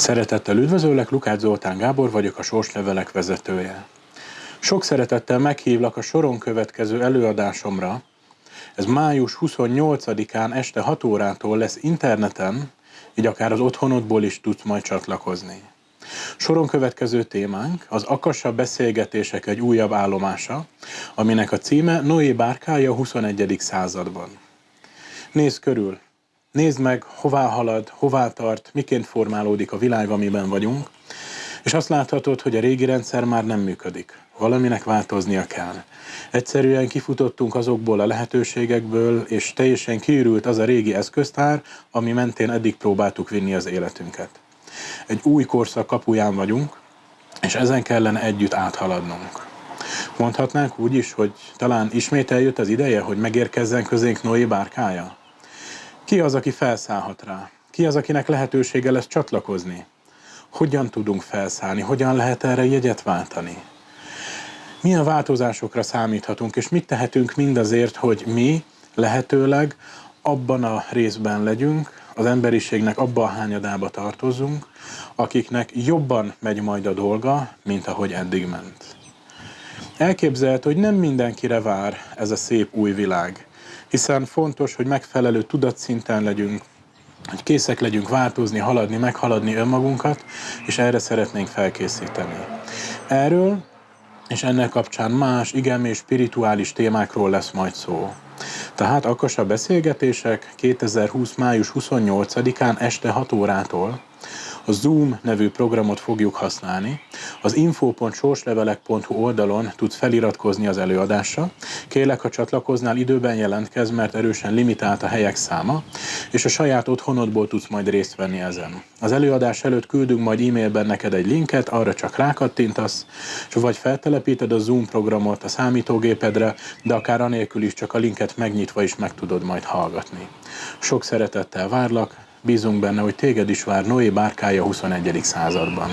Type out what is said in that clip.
Szeretettel üdvözöllek, Lukács Zoltán Gábor vagyok, a Sorslevelek vezetője. Sok szeretettel meghívlak a soron következő előadásomra. Ez május 28-án este 6 órától lesz interneten, így akár az otthonodból is tudsz majd csatlakozni. Soron következő témánk az Akassa beszélgetések egy újabb állomása, aminek a címe Noé bárkája a 21. században. Nézz körül, Nézd meg, hová halad, hová tart, miként formálódik a világ, amiben vagyunk, és azt láthatod, hogy a régi rendszer már nem működik. Valaminek változnia kell. Egyszerűen kifutottunk azokból a lehetőségekből, és teljesen kiürült az a régi eszköztár, ami mentén eddig próbáltuk vinni az életünket. Egy új korszak kapuján vagyunk, és ezen kellene együtt áthaladnunk. Mondhatnánk úgy is, hogy talán ismét eljött az ideje, hogy megérkezzen közénk Noé bárkája? Ki az, aki felszállhat rá? Ki az, akinek lehetősége lesz csatlakozni? Hogyan tudunk felszállni? Hogyan lehet erre jegyet váltani? Milyen változásokra számíthatunk, és mit tehetünk mindazért, hogy mi lehetőleg abban a részben legyünk, az emberiségnek abban a hányadába tartozunk, akiknek jobban megy majd a dolga, mint ahogy eddig ment. Elképzelhető, hogy nem mindenkire vár ez a szép új világ hiszen fontos, hogy megfelelő tudatszinten legyünk, hogy készek legyünk változni, haladni, meghaladni önmagunkat, és erre szeretnénk felkészíteni. Erről és ennek kapcsán más, igen és spirituális témákról lesz majd szó. Tehát a beszélgetések 2020. május 28-án este 6 órától a Zoom nevű programot fogjuk használni. Az info.sorslevelek.hu oldalon tudsz feliratkozni az előadásra. Kérlek, ha csatlakoznál, időben jelentkezz, mert erősen limitált a helyek száma, és a saját otthonodból tudsz majd részt venni ezen. Az előadás előtt küldünk majd e-mailben neked egy linket, arra csak rákattintasz, és vagy feltelepíted a Zoom programot a számítógépedre, de akár anélkül is csak a linket megnyitva is meg tudod majd hallgatni. Sok szeretettel várlak, Bízunk benne, hogy téged is vár Noé bárkája 21. században.